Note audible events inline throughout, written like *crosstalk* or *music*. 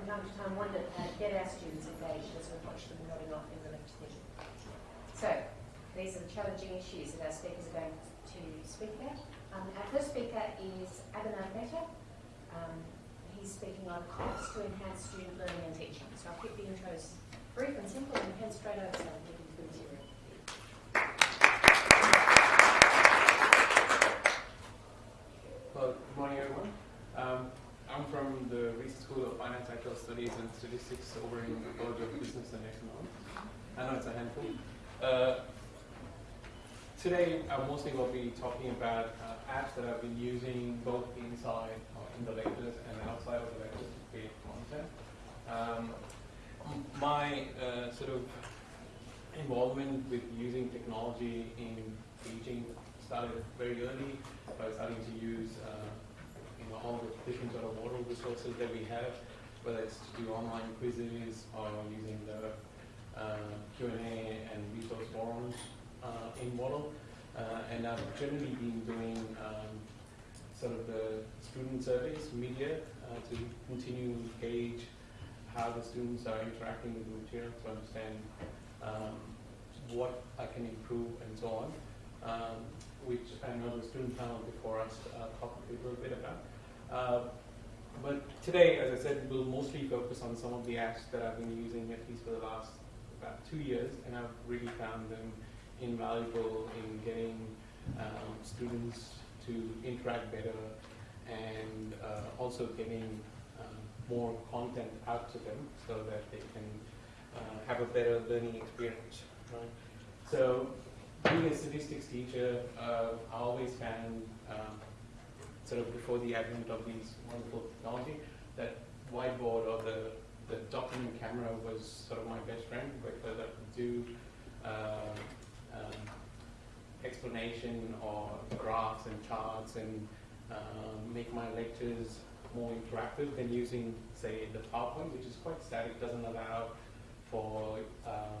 from time to time, wonder to get our students engaged as we watch them nodding off in the lecture theatre. So, these are the challenging issues that our speakers are going to speak about. Um, our first speaker is Abhinav Mehta. Um, he's speaking on costs to enhance student learning and teaching. So I'll keep the intros brief and simple and head straight over to the material. Well, good morning, everyone. Um, I'm from the Research School of Finance, Actuarial Studies, and Statistics over in the College of Business and Economics. I know it's a handful. Uh, today, I'm mostly will be talking about uh, apps that I've been using both inside or in the lectures and outside of the lectures to create content. Um, my uh, sort of involvement with using technology in teaching started very early by starting to use uh, you know, all the different sort of Moodle resources that we have, whether it's to do online quizzes or using the uh, Q&A and resource forums uh, in Moodle. Uh, and I've generally been doing um, sort of the student surveys, media, to continue to gauge how the students are interacting with the material to understand um, what I can improve and so on, um, which I know the student panel before us uh, talked a little bit about. Uh, but today, as I said, we'll mostly focus on some of the apps that I've been using at least for the last about two years, and I've really found them invaluable in getting um, students to interact better and uh, also getting more content out to them so that they can uh, have a better learning experience. Right? So being a statistics teacher, uh, I always found, um, sort of before the advent of these wonderful technology, that whiteboard or the, the document camera was sort of my best friend because I could do uh, um, explanation or graphs and charts and uh, make my lectures more interactive than using, say, the PowerPoint, which is quite static, doesn't allow for uh,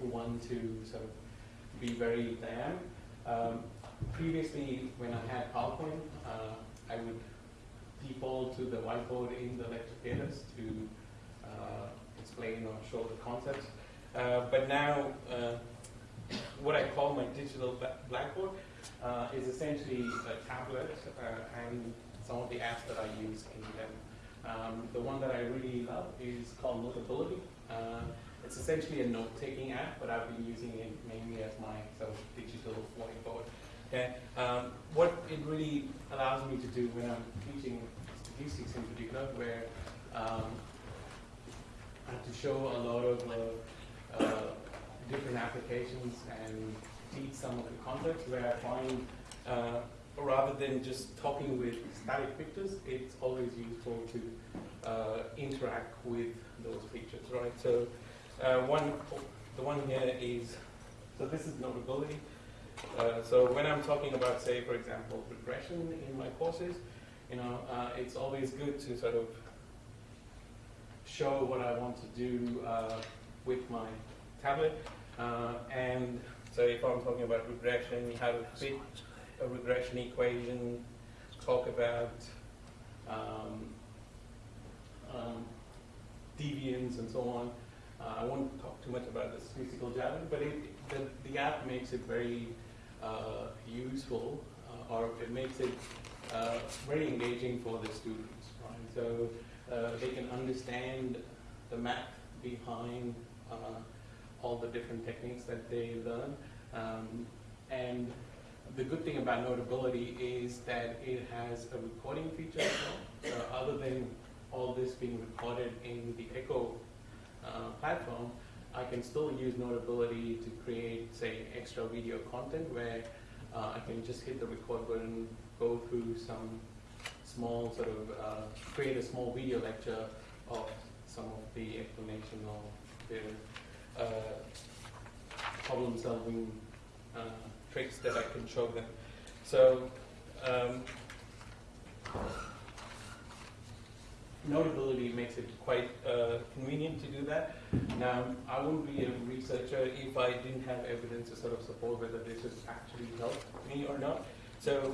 one to sort of be very dynamic. Um, previously, when I had PowerPoint, uh, I would default to the whiteboard in the lecture theaters to uh, explain or show the concepts. Uh, but now, uh, what I call my digital blackboard uh, is essentially a tablet and some of the apps that I use in them. Um, the one that I really love is called Notability. Uh, it's essentially a note-taking app, but I've been using it mainly as my sort of digital whiteboard. Okay. Um, what it really allows me to do when I'm teaching statistics in particular, where um, I have to show a lot of uh, uh, different applications and teach some of the concepts where I find uh, rather than just talking with static pictures, it's always useful to uh, interact with those pictures, right? So uh, one, the one here is, so this is notability. Uh, so when I'm talking about, say, for example, regression in my courses, you know, uh, it's always good to sort of show what I want to do uh, with my tablet. Uh, and so if I'm talking about regression, how to fit a regression equation, talk about um, um, deviance and so on. Uh, I won't talk too much about the statistical Java, but it, the, the, app makes it very useful, uh, or it makes it uh, very engaging for the students. Right? So uh, they can understand the math behind uh, all the different techniques that they learn, um, and the good thing about Notability is that it has a recording feature as well. So other than all this being recorded in the Echo uh, platform, I can still use Notability to create, say, extra video content where uh, I can just hit the record button, go through some small sort of, uh, create a small video lecture of some of the explanation of the uh, problem solving uh, tricks that I can show them. So um, notability makes it quite uh, convenient to do that. Now, I wouldn't be a researcher if I didn't have evidence to sort of support whether this has actually helped me or not. So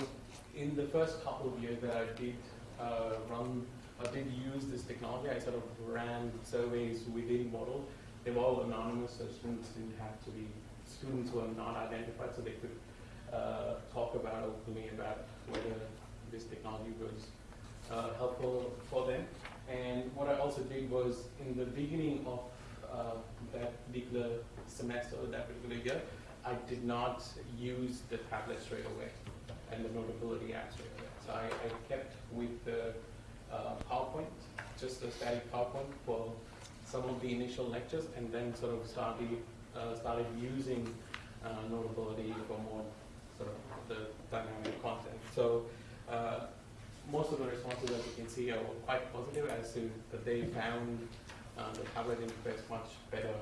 in the first couple of years that I did uh, run, I did use this technology, I sort of ran surveys within Moodle. They were all anonymous, so students didn't have to be, students were not identified, so they could uh, talk about openly about whether this technology was uh, helpful. And what I also did was in the beginning of uh, that particular semester, or that particular year, I did not use the tablet straight away and the Notability app straight away. So I, I kept with the uh, PowerPoint, just a static PowerPoint for some of the initial lectures, and then sort of started uh, started using uh, Notability for more sort of the dynamic content. So uh, most of the responses, as you can see, are quite positive as to that they found uh, the tablet interface much better.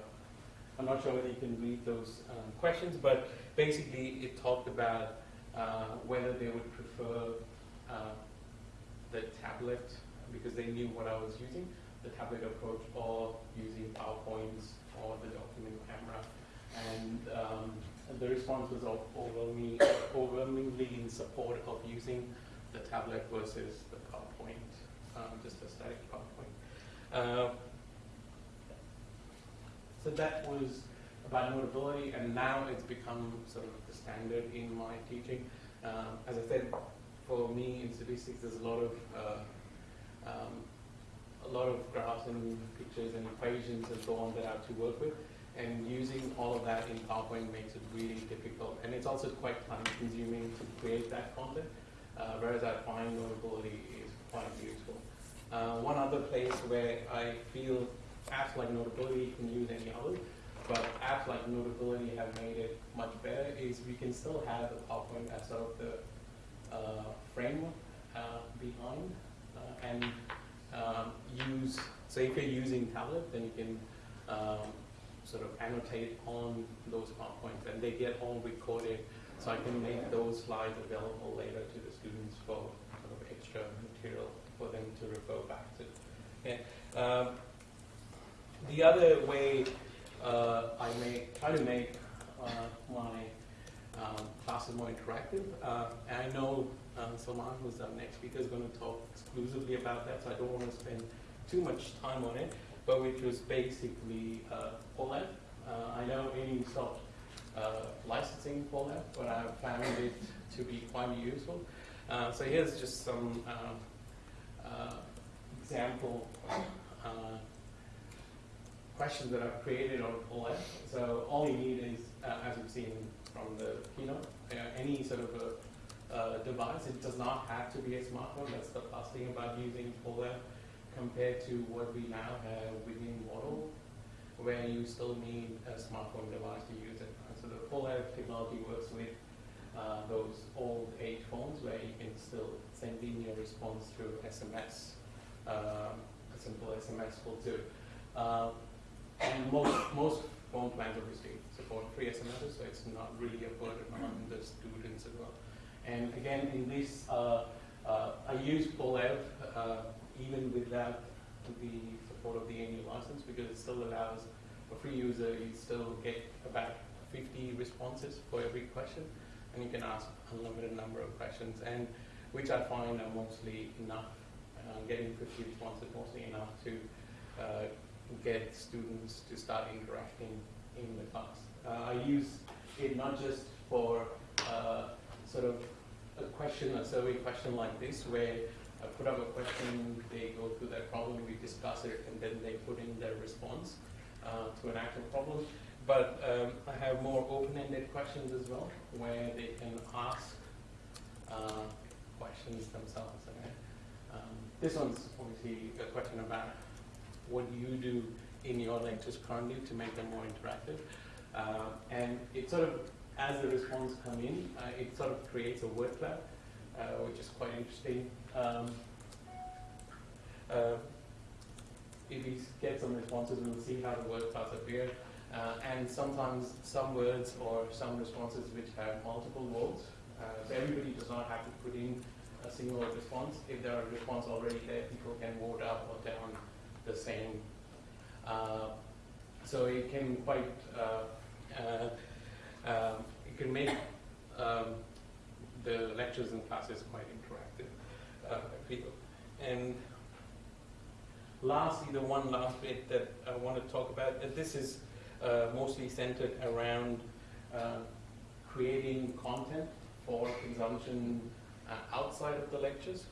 I'm not sure whether you can read those um, questions, but basically it talked about uh, whether they would prefer uh, the tablet because they knew what I was using, the tablet approach, or using PowerPoints or the document camera. And um, the response was overwhelmingly, overwhelmingly in support of using the tablet versus the PowerPoint, um, just a static PowerPoint. Uh, so that was about notability, and now it's become sort of the standard in my teaching. Um, as I said, for me in statistics, there's a lot of uh, um, a lot of graphs and pictures and equations and so on that I have to work with, and using all of that in PowerPoint makes it really difficult, and it's also quite time-consuming to create that content. Uh, whereas I find notability is quite useful. Uh, one other place where I feel apps like Notability can use any other, but apps like Notability have made it much better is we can still have the PowerPoint as sort of the uh, framework uh, behind uh, and um, use, so if you're using tablet, then you can um, sort of annotate on those PowerPoints and they get all recorded so I can make those slides available later to the students for of extra material for them to refer back to. Okay. Um, the other way uh, I may try to make uh, my um, classes more interactive, uh, and I know um, Salman, who's our next speaker, is going to talk exclusively about that, so I don't want to spend too much time on it, but which was basically uh, OLED. Uh, I know ANU stopped uh, licensing that, but I found it to be quite useful. Uh, so here's just some um, uh, example uh, questions that I've created on OLED. So all you need is, uh, as we've seen from the keynote, uh, any sort of a uh, device. It does not have to be a smartphone. That's the plus thing about using OLED compared to what we now have within Moodle, where you still need a smartphone device to use it. So the OLED technology works with uh, those old age phones where you can still send in your response through SMS. Um, a simple SMS will do. Uh, and most, most phone plans obviously support free SMSs, so it's not really a burden on the students as well. And again, in this, uh, uh, I use OLED uh, even without the support of the ANU license because it still allows a free user, you still get about 50 responses for every question and you can ask unlimited number of questions and which I find are mostly enough. Uh, getting 50 responses mostly enough to uh, get students to start interacting in the class. Uh, I use it not just for uh, sort of a question, a survey question like this, where I put up a question, they go through that problem, we discuss it, and then they put in their response uh, to an actual problem. But um, I have more open-ended questions as well, where they can ask uh, questions themselves. Okay? Um, this one's obviously a question about what you do in your lectures currently to make them more interactive. Uh, and it sort of, as the responses come in, uh, it sort of creates a word cloud, uh, which is quite interesting. Um, uh, if we get some responses, we'll see how the word clouds appear. Uh, and sometimes some words or some responses which have multiple words. Uh, so everybody does not have to put in a single response. If there are responses already there, people can vote up or down the same. Uh, so it can quite, uh, uh, um, it can make um, the lectures and classes quite feel. And lastly, the one last bit that I want to talk about, uh, this is uh, mostly centered around uh, creating content for consumption uh, outside of the lectures.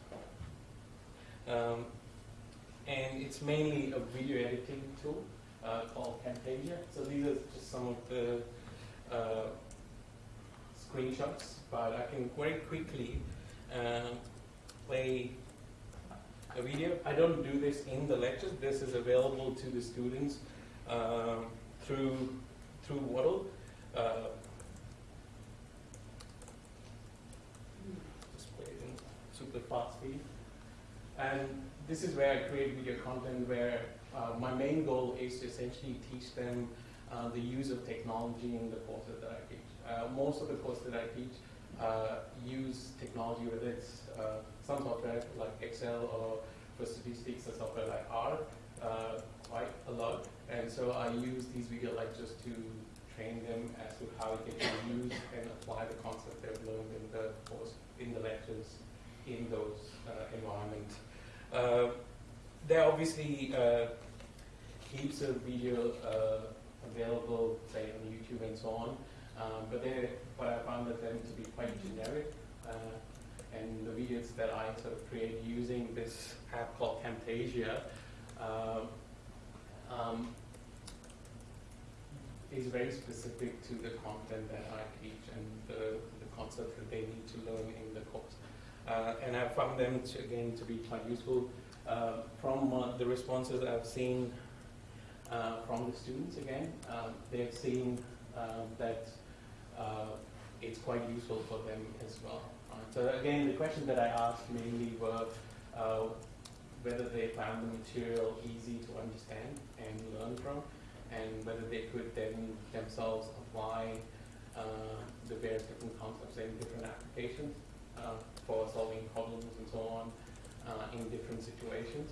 Um, and it's mainly a video editing tool uh, called Camtasia. So these are just some of the uh, screenshots, but I can very quickly play a video. I don't do this in the lectures. This is available to the students um, through through Moodle. Uh, just play it in super fast speed. And this is where I create video content where uh, my main goal is to essentially teach them uh, the use of technology in the courses that I teach. Uh, most of the courses that I teach uh, use technology, whether it's uh, some software like Excel or for statistics, software like R, uh, quite a lot. And so I use these video lectures to train them as to how they can use and apply the concept they've learned in the course, in the lectures, in those uh, environments. Uh, there are obviously heaps of video available, say on YouTube and so on, um, but they, but I found that them to be quite generic. Uh, and the videos that I sort of create using this app called Camtasia um, um, is very specific to the content that I teach and the, the concepts that they need to learn in the course. Uh, and I found them to, again to be quite useful. Uh, from uh, the responses I've seen uh, from the students again, um, they've seen that uh, it's quite useful for them as well. So again, the questions that I asked mainly were uh, whether they found the material easy to understand and learn from, and whether they could then themselves apply uh, the various different concepts in different applications uh, for solving problems and so on uh, in different situations,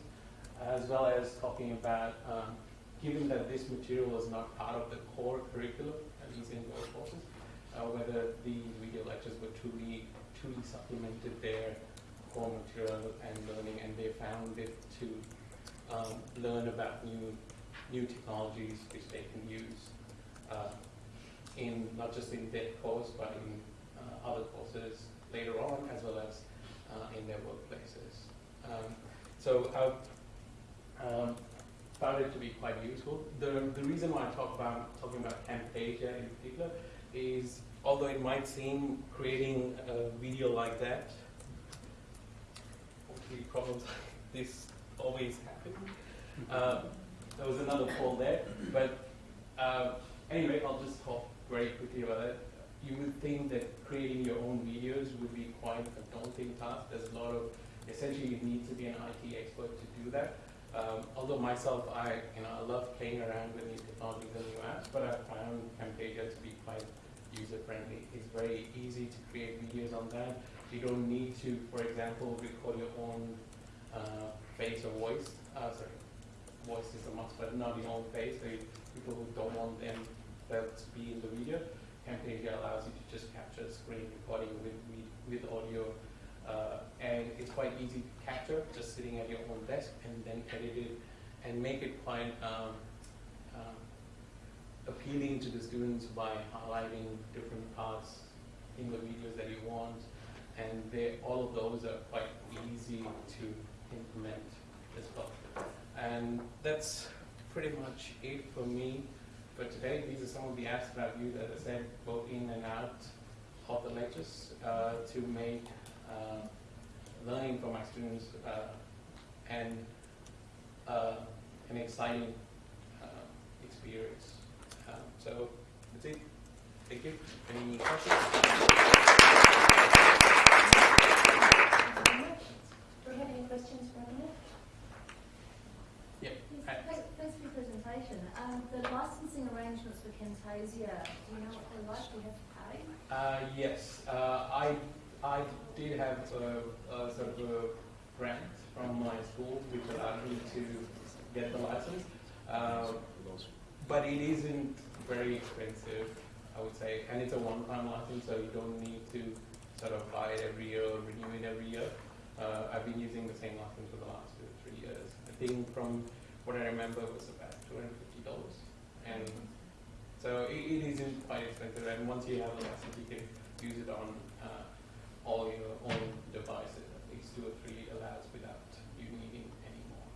as well as talking about, um, given that this material was not part of the core curriculum, at least in those courses, uh, whether these video lectures were truly, truly supplemented their core material and learning, and they found it to um, learn about new, new technologies which they can use uh, in not just in their course, but in uh, other courses later on, as well as uh, in their workplaces. Um, so I've um, found it to be quite useful. The, the reason why I talk about talking about Camtasia in particular is, although it might seem creating a video like that, hopefully problems *laughs* like this always happen. Uh, there was another poll there, but uh, anyway, I'll just talk very quickly about it. You would think that creating your own videos would be quite a daunting task. There's a lot of essentially you need to be an IT expert to do that. Um, although myself, I you know I love playing around with new technologies and new apps, but I found Camtasia to be quite user friendly. It's very easy to create videos on that. You don't need to, for example, record your own uh, face or voice. Uh, sorry, voice is a must, but not your own face. So people who don't want them to be in the video, Camtasia allows you to just capture screen recording with with audio uh, and it's quite easy to capture just sitting at your own desk and then edit it and make it quite um, um, appealing to the students by highlighting different parts in the videos that you want and they, all of those are quite easy to implement as well. And that's pretty much it for me for today. These are some of the apps that I've used, as I said, both in and out of the lectures uh, to make uh, learning for my students uh, and uh, an exciting uh, experience. So that's it. Thank you. Any questions? Do we have any questions for? Yeah. Yes, thanks- Thanks for your presentation. Um, the licensing arrangements for Camtasia, do you know what they're like? Do you have to pay? Uh, yes, uh, I, I did have a, a sort of a grant from my school which allowed me to get the license. Uh, but it isn't very expensive, I would say, and it's a one-time license, so you don't need to sort of buy it every year, or renew it every year. Uh, I've been using the same license for the last two or three years. I think from what I remember was about two hundred and fifty dollars, and so it, it isn't quite expensive. And once you have a license, you can use it on uh, all your own devices, at least two or three allows without you needing any more.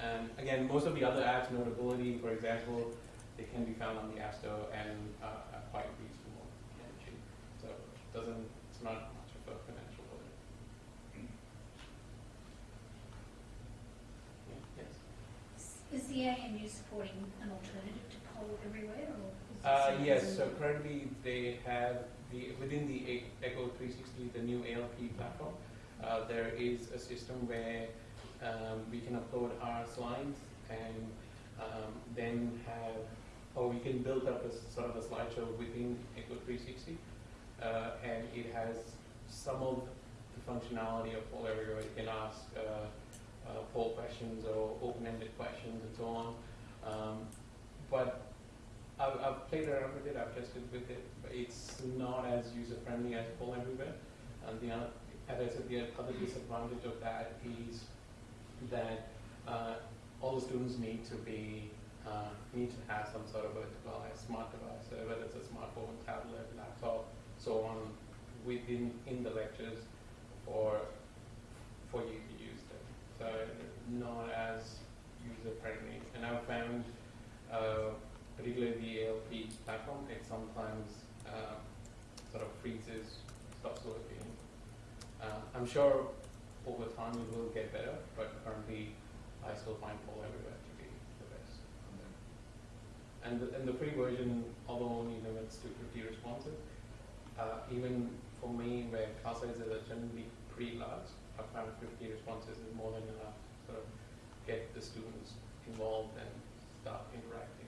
And again, most of the other apps, Notability, for example, they can be found on the App Store and uh, are quite reasonable and cheap. So it doesn't, it's not much of a financial burden. Yeah, yes. Is the ANU supporting an alternative to poll everywhere or? Uh, yes, so currently they have the, within the Echo 360, the new ALP platform, uh, there is a system where um, we can upload our slides and um, then have, or we can build up a sort of a slideshow within Echo 360. Uh, and it has some of the functionality of Poll Everywhere. You can ask uh, uh, poll questions or open-ended questions and so on. Um, but I've, I've played around with it, I've tested with it, but it's not as user-friendly as Poll Everywhere. And the as I said, the other disadvantage of that is that uh, all the students need to be, uh, need to have some sort of a device, smart device, uh, whether it's a smartphone, tablet, laptop, so on, within, in the lectures for, for you to use them. So not as user-friendly. And I've found, uh, particularly the ALP platform, it sometimes uh, sort of freezes, stops working. Uh, I'm sure over time it will get better, but currently I still find Poll Everywhere to be the best. And the, and the free version, although only limits to 50 responses, uh, even for me, where class sizes are generally pretty large, I found 50 responses is more than enough to sort of get the students involved and start interacting.